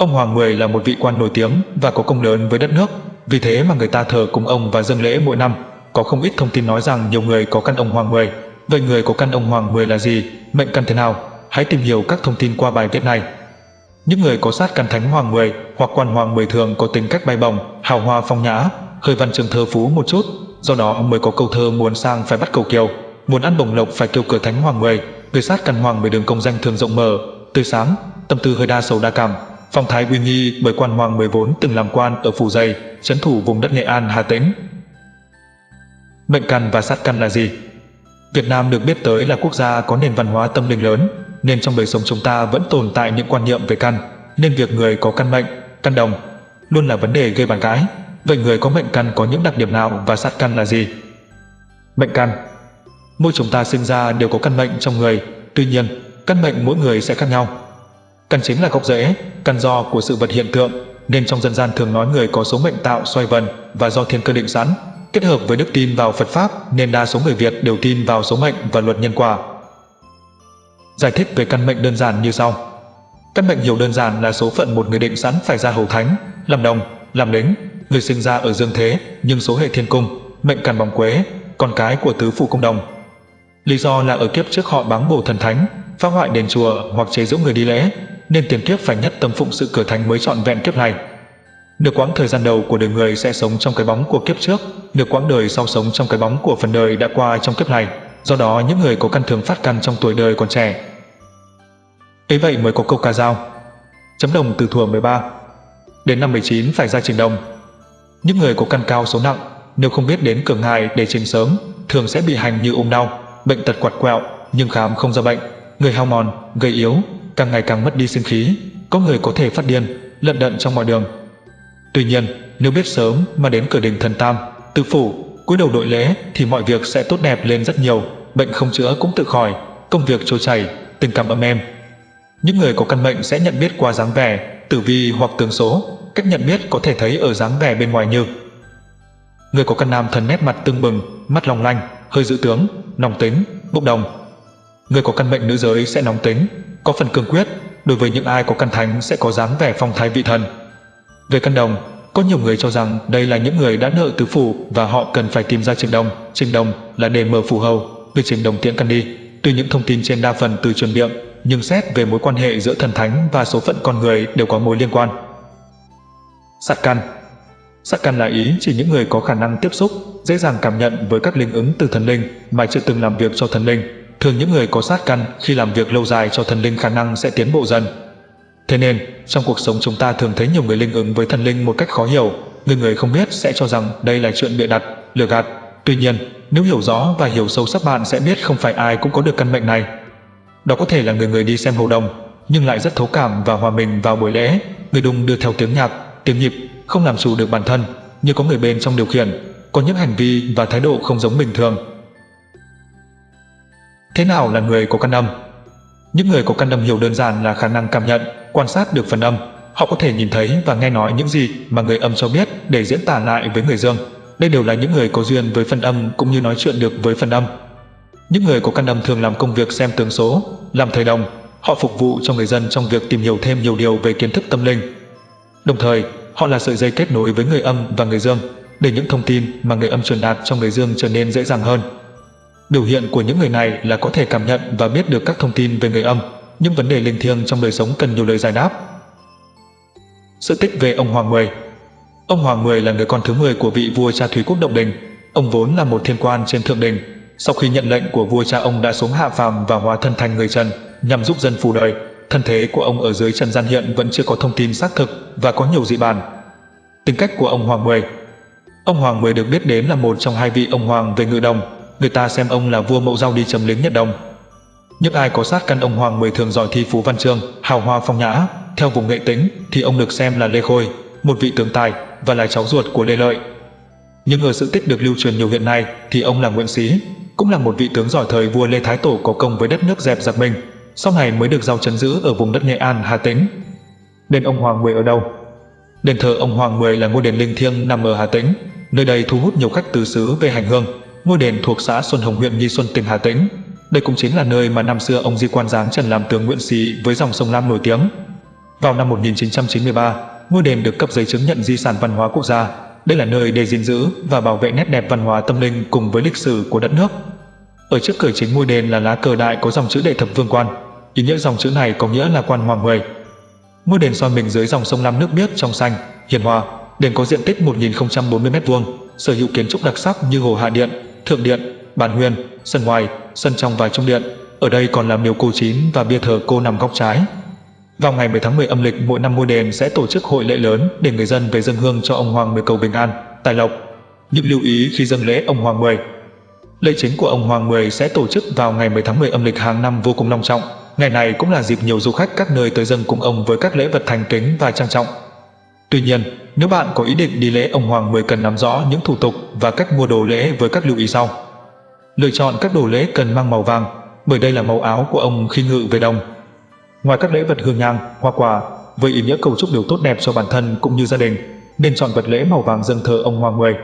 Ông Hoàng Mười là một vị quan nổi tiếng và có công lớn với đất nước, vì thế mà người ta thờ cúng ông và dâng lễ mỗi năm. Có không ít thông tin nói rằng nhiều người có căn ông Hoàng Mười. Vậy người có căn ông Hoàng Mười là gì? Mệnh căn thế nào? Hãy tìm hiểu các thông tin qua bài viết này. Những người có sát căn thánh Hoàng Mười hoặc quan Hoàng Mười thường có tính cách bay bổng, hào hoa phong nhã, hơi văn chương thơ phú một chút, do đó mới có câu thơ muốn sang phải bắt cầu kiều, muốn ăn bổng lộc phải kêu cửa thánh Hoàng Mười. Người sát căn Hoàng Mười đường công danh thường rộng mở, tươi sáng, tâm tư hơi đa sầu đa cảm, phong thái uy nghi bởi quan Hoàng Mười vốn từng làm quan ở phủ dày, trấn thủ vùng đất Nghệ An Hà Tĩnh. Mệnh căn và sát căn là gì? Việt Nam được biết tới là quốc gia có nền văn hóa tâm linh lớn, nên trong đời sống chúng ta vẫn tồn tại những quan niệm về căn, nên việc người có căn mệnh, căn đồng luôn là vấn đề gây bàn cãi. Vậy người có mệnh căn có những đặc điểm nào và sát căn là gì? Mệnh căn Mỗi chúng ta sinh ra đều có căn mệnh trong người, tuy nhiên, căn mệnh mỗi người sẽ khác nhau. Căn chính là gốc rễ, căn do của sự vật hiện tượng, nên trong dân gian thường nói người có số mệnh tạo xoay vần và do thiên cơ định sẵn, kết hợp với đức tin vào Phật Pháp nên đa số người Việt đều tin vào số mệnh và luật nhân quả. Giải thích về căn mệnh đơn giản như sau. Căn mệnh hiểu đơn giản là số phận một người định sẵn phải ra hầu thánh, làm đồng, làm lính, người sinh ra ở dương thế nhưng số hệ thiên cung, mệnh càn bóng quế, con cái của tứ phủ công đồng. Lý do là ở kiếp trước họ báng bổ thần thánh, phá hoại đền chùa hoặc chế giễu người đi lễ, nên tiền kiếp phải nhất tâm phụng sự cửa thành mới trọn vẹn kiếp này. Nửa quãng thời gian đầu của đời người sẽ sống trong cái bóng của kiếp trước, nửa quãng đời sau sống trong cái bóng của phần đời đã qua trong kiếp này. Do đó những người có căn thường phát căn trong tuổi đời còn trẻ. Ấy vậy mới có câu ca dao. Chấm đồng từ thuở 13. Đến năm 19 phải ra trình đồng. Những người có căn cao số nặng, nếu không biết đến cửa ngài để trình sớm, thường sẽ bị hành như ung đau, bệnh tật quạt quẹo, nhưng khám không ra bệnh, người hao mòn, gầy yếu, càng ngày càng mất đi sinh khí, có người có thể phát điên, lận đận trong mọi đường. Tuy nhiên, nếu biết sớm mà đến cửa đình thần tam, tự phủ, cúi đầu đội lễ thì mọi việc sẽ tốt đẹp lên rất nhiều, bệnh không chữa cũng tự khỏi, công việc trôi chảy, tình cảm ấm êm. Những người có căn mệnh sẽ nhận biết qua dáng vẻ, tử vi hoặc tướng số, cách nhận biết có thể thấy ở dáng vẻ bên ngoài như Người có căn nam thần nét mặt tương bừng, mắt long lanh, hơi dữ tướng, nóng tính, bốc đồng. Người có căn mệnh nữ giới sẽ nóng tính, có phần cương quyết, đối với những ai có căn thánh sẽ có dáng vẻ phong thái vị thần. Về căn đồng, có nhiều người cho rằng đây là những người đã nợ tứ phủ và họ cần phải tìm ra trình đồng. Trình đồng là để mở phù hầu, việc trình đồng tiễn căn đi. Tuy những thông tin trên đa phần từ truyền miệng, nhưng xét về mối quan hệ giữa thần thánh và số phận con người đều có mối liên quan. Sát căn Sát căn là ý chỉ những người có khả năng tiếp xúc, dễ dàng cảm nhận với các linh ứng từ thần linh mà chưa từng làm việc cho thần linh. Thường những người có sát căn khi làm việc lâu dài cho thần linh khả năng sẽ tiến bộ dần. Thế nên, trong cuộc sống chúng ta thường thấy nhiều người linh ứng với thần linh một cách khó hiểu, người người không biết sẽ cho rằng đây là chuyện bịa đặt, lừa gạt. Tuy nhiên, nếu hiểu rõ và hiểu sâu sắc bạn sẽ biết không phải ai cũng có được căn mệnh này. Đó có thể là người người đi xem hầu đồng, nhưng lại rất thấu cảm và hòa mình vào buổi lễ, người đùng đưa theo tiếng nhạc, tiếng nhịp, không làm chủ được bản thân, như có người bên trong điều khiển, có những hành vi và thái độ không giống bình thường. Thế nào là người có căn âm? Những người có căn âm hiểu đơn giản là khả năng cảm nhận, quan sát được phần âm. Họ có thể nhìn thấy và nghe nói những gì mà người âm cho biết để diễn tả lại với người dương. Đây đều là những người có duyên với phần âm cũng như nói chuyện được với phần âm. Những người có căn âm thường làm công việc xem tướng số, làm thầy đồng. Họ phục vụ cho người dân trong việc tìm hiểu thêm nhiều điều về kiến thức tâm linh. Đồng thời, họ là sợi dây kết nối với người âm và người dương, để những thông tin mà người âm truyền đạt cho người dương trở nên dễ dàng hơn. Biểu hiện của những người này là có thể cảm nhận và biết được các thông tin về người âm, những vấn đề linh thiêng trong đời sống cần nhiều lời giải đáp. Sự tích về ông Hoàng Mười Ông Hoàng Mười là người con thứ 10 của vị vua cha Thúy Quốc Động Đình. Ông vốn là một thiên quan trên thượng đình. Sau khi nhận lệnh của vua cha ông đã xuống hạ phàm và hóa thân thành người trần nhằm giúp dân phù đời. Thân thế của ông ở dưới trần gian hiện vẫn chưa có thông tin xác thực và có nhiều dị bàn. Tính cách của ông Hoàng Mười Ông Hoàng Mười được biết đến là một trong hai vị ông hoàng về ngự đồng. Người ta xem ông là vua mẫu giao đi chấm lính nhất đồng. Những ai có sát căn ông Hoàng Mười thường giỏi thi phú văn chương, hào hoa phong nhã, theo vùng nghệ tính thì ông được xem là Lê Khôi, một vị tướng tài và là cháu ruột của Lê Lợi. Nhưng ở sự tích được lưu truyền nhiều hiện nay thì ông là Nguyễn Xí, cũng là một vị tướng giỏi thời vua Lê Thái Tổ có công với đất nước dẹp giặc mình, sau này mới được giao chấn giữ ở vùng đất Nghệ An, Hà Tĩnh. Đền ông Hoàng Mười ở đâu? Đền thờ ông Hoàng Mười là ngôi đền linh thiêng nằm ở Hà Tĩnh, nơi đây thu hút nhiều khách từ xứ về hành hương. Ngôi đền thuộc xã Xuân Hồng huyện Nghi Xuân tỉnh Hà Tĩnh. Đây cũng chính là nơi mà năm xưa ông Di Quan Giáng Trần làm tướng Nguyễn sĩ với dòng sông Lam nổi tiếng. Vào năm 1993, ngôi đền được cấp giấy chứng nhận di sản văn hóa quốc gia. Đây là nơi để gìn giữ và bảo vệ nét đẹp văn hóa tâm linh cùng với lịch sử của đất nước. Ở trước cửa chính ngôi đền là lá cờ đại có dòng chữ Đệ Thập Vương Quan. Ý nghĩa dòng chữ này có nghĩa là quan hoàng mười. Ngôi đền soi mình dưới dòng sông Lam nước biếc trong xanh, hiền hòa. Đền có diện tích 1040 m2, sở hữu kiến trúc đặc sắc như hồ hạ điện, thượng điện, bàn huyền, sân ngoài, sân trong và trung điện. Ở đây còn là miếu cô chín và bia thờ cô nằm góc trái. Vào ngày 10 tháng 10 âm lịch mỗi năm ngôi đền sẽ tổ chức hội lễ lớn để người dân về dân hương cho ông Hoàng Mười cầu bình an, tài lộc. Những lưu ý khi dâng lễ ông Hoàng Mười Lễ chính của ông Hoàng Mười sẽ tổ chức vào ngày 10 tháng 10 âm lịch hàng năm vô cùng long trọng. Ngày này cũng là dịp nhiều du khách các nơi tới dâng cùng ông với các lễ vật thành kính và trang trọng. Tuy nhiên, nếu bạn có ý định đi lễ ông Hoàng Mười cần nắm rõ những thủ tục và cách mua đồ lễ với các lưu ý sau. Lựa chọn các đồ lễ cần mang màu vàng, bởi đây là màu áo của ông khi ngự về đồng. Ngoài các lễ vật hương nhang, hoa quả, với ý nghĩa cầu chúc điều tốt đẹp cho bản thân cũng như gia đình, nên chọn vật lễ màu vàng dâng thờ ông Hoàng Mười.